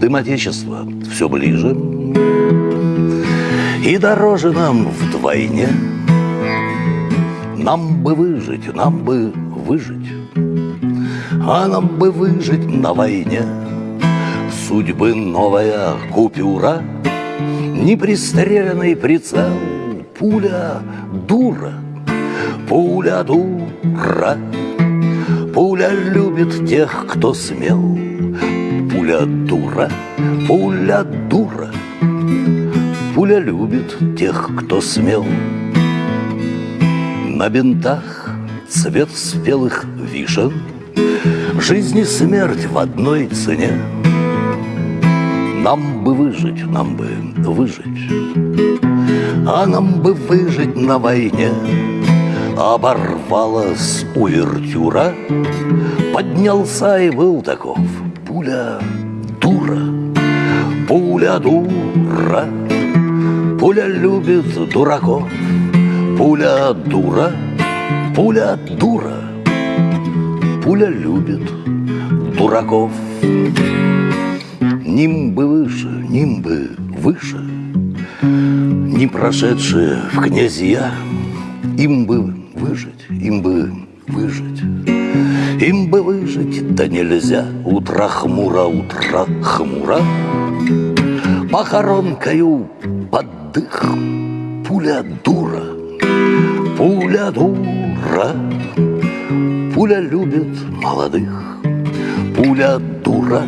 дым Отечества. Все ближе. И дороже нам вдвойне. Нам бы выжить, нам бы выжить. А нам бы выжить на войне. Судьбы новая купюра Непристреленный прицел Пуля дура. Пуля дура. Пуля любит тех, кто смел Пуля дура, пуля дура. Пуля любит тех, кто смел. На бинтах цвет спелых вишен Жизнь и смерть в одной цене. Нам бы выжить, нам бы выжить. А нам бы выжить на войне. Оборвалась увертюра Поднялся и был таков Пуля дура, пуля дура Пуля любит дураков Пуля дура, пуля дура Пуля любит дураков. Нимбы выше, нимбы выше Не прошедшие в князья Им бы выжить, им бы выжить Им бы выжить, да нельзя. Утро хмуро, утро хмуро. Похоронкою под дых Пуля дура, пуля дура. Пуля любит молодых. Пуля дура,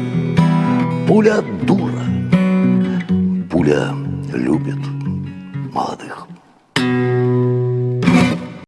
пуля дура. Пуля любит